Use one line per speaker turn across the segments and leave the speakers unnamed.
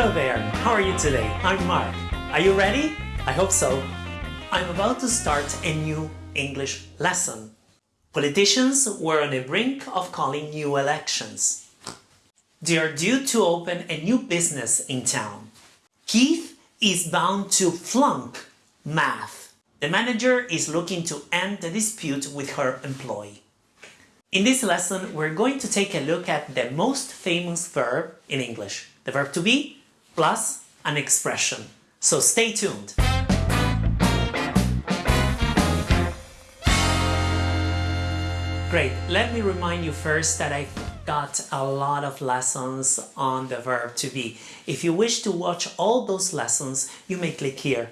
Hello there, how are you today? I'm Mark. Are you ready? I hope so. I'm about to start a new English lesson. Politicians were on the brink of calling new elections. They are due to open a new business in town. Keith is bound to flunk math. The manager is looking to end the dispute with her employee. In this lesson, we're going to take a look at the most famous verb in English, the verb to be plus an expression. So stay tuned. Great, let me remind you first that I've got a lot of lessons on the verb to be. If you wish to watch all those lessons, you may click here.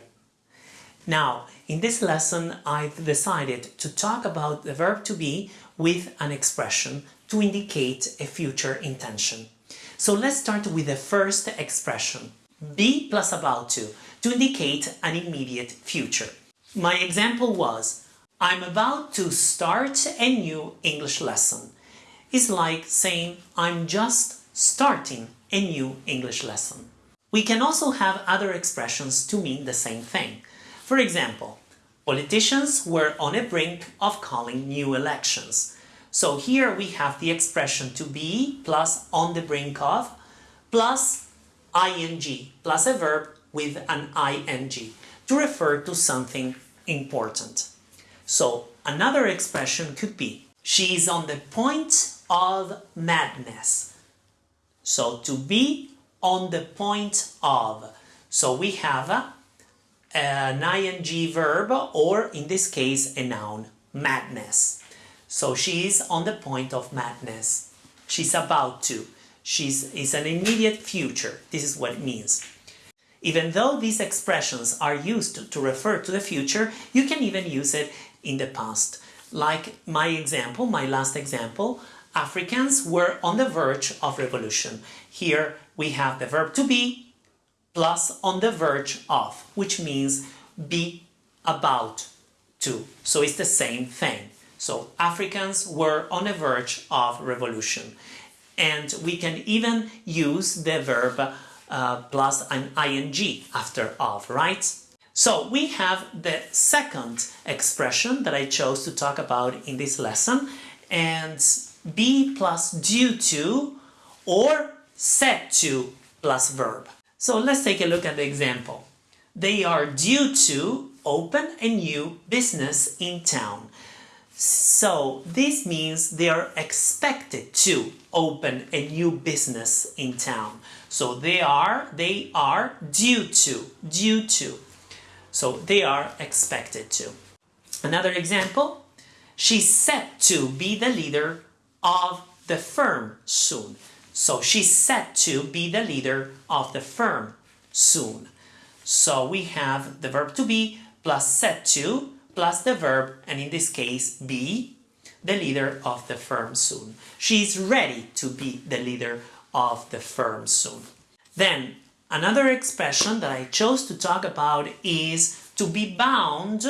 Now, in this lesson, I've decided to talk about the verb to be with an expression to indicate a future intention. So let's start with the first expression, be plus about to, to indicate an immediate future. My example was, I'm about to start a new English lesson. It's like saying, I'm just starting a new English lesson. We can also have other expressions to mean the same thing. For example, politicians were on a brink of calling new elections. So here we have the expression to be plus on the brink of plus ing plus a verb with an ing to refer to something important. So another expression could be she is on the point of madness. So to be on the point of. So we have a, an ing verb or in this case a noun, madness. So she is on the point of madness. She's about to. She's is an immediate future. This is what it means. Even though these expressions are used to refer to the future, you can even use it in the past. Like my example, my last example, Africans were on the verge of revolution. Here we have the verb to be plus on the verge of, which means be about to. So it's the same thing. So Africans were on the verge of revolution. And we can even use the verb uh, plus an ing after of, right? So we have the second expression that I chose to talk about in this lesson and be plus due to or set to plus verb. So let's take a look at the example. They are due to open a new business in town. So this means they are expected to open a new business in town. So they are, they are due to, due to. So they are expected to. Another example, she's set to be the leader of the firm soon. So she's set to be the leader of the firm soon. So we have the verb to be plus set to plus the verb, and in this case, be the leader of the firm soon. She is ready to be the leader of the firm soon. Then, another expression that I chose to talk about is to be bound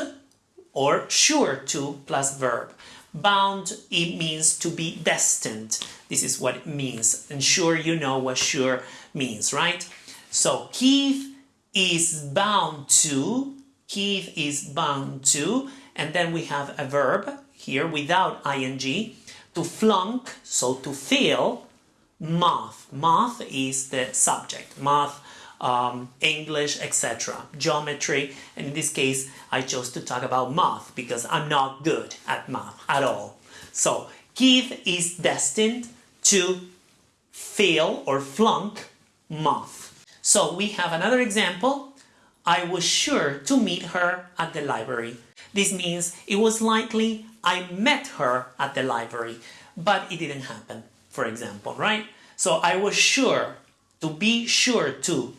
or sure to plus verb. Bound, it means to be destined. This is what it means. And sure, you know what sure means, right? So, Keith is bound to Keith is bound to, and then we have a verb here without ing, to flunk, so to fail, math. Math is the subject, math, um, English, etc. Geometry, and in this case I chose to talk about math because I'm not good at math at all. So Keith is destined to fail or flunk math. So we have another example I was sure to meet her at the library. This means it was likely I met her at the library, but it didn't happen, for example, right? So I was sure, to be sure to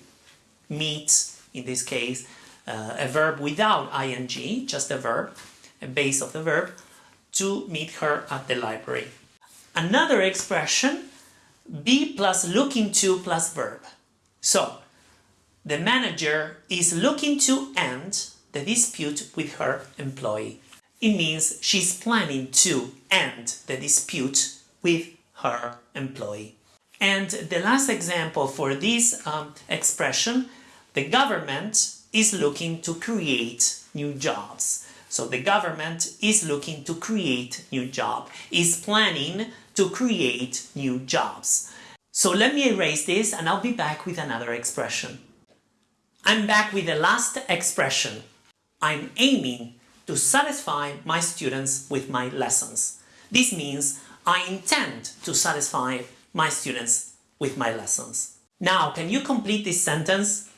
meet, in this case, uh, a verb without ing, just a verb, a base of the verb, to meet her at the library. Another expression, be plus looking to plus verb. So, the manager is looking to end the dispute with her employee. It means she's planning to end the dispute with her employee. And the last example for this um, expression, the government is looking to create new jobs. So the government is looking to create new job, is planning to create new jobs. So let me erase this and I'll be back with another expression. I'm back with the last expression. I'm aiming to satisfy my students with my lessons. This means I intend to satisfy my students with my lessons. Now, can you complete this sentence?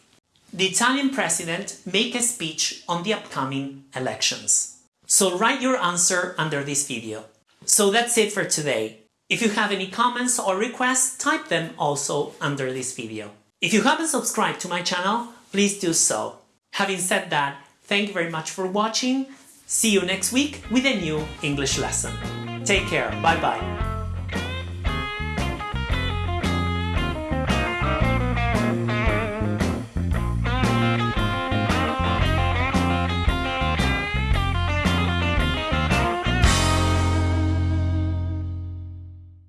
The Italian president make a speech on the upcoming elections. So write your answer under this video. So that's it for today. If you have any comments or requests, type them also under this video. If you haven't subscribed to my channel, please do so. Having said that, thank you very much for watching. See you next week with a new English lesson. Take care. Bye bye.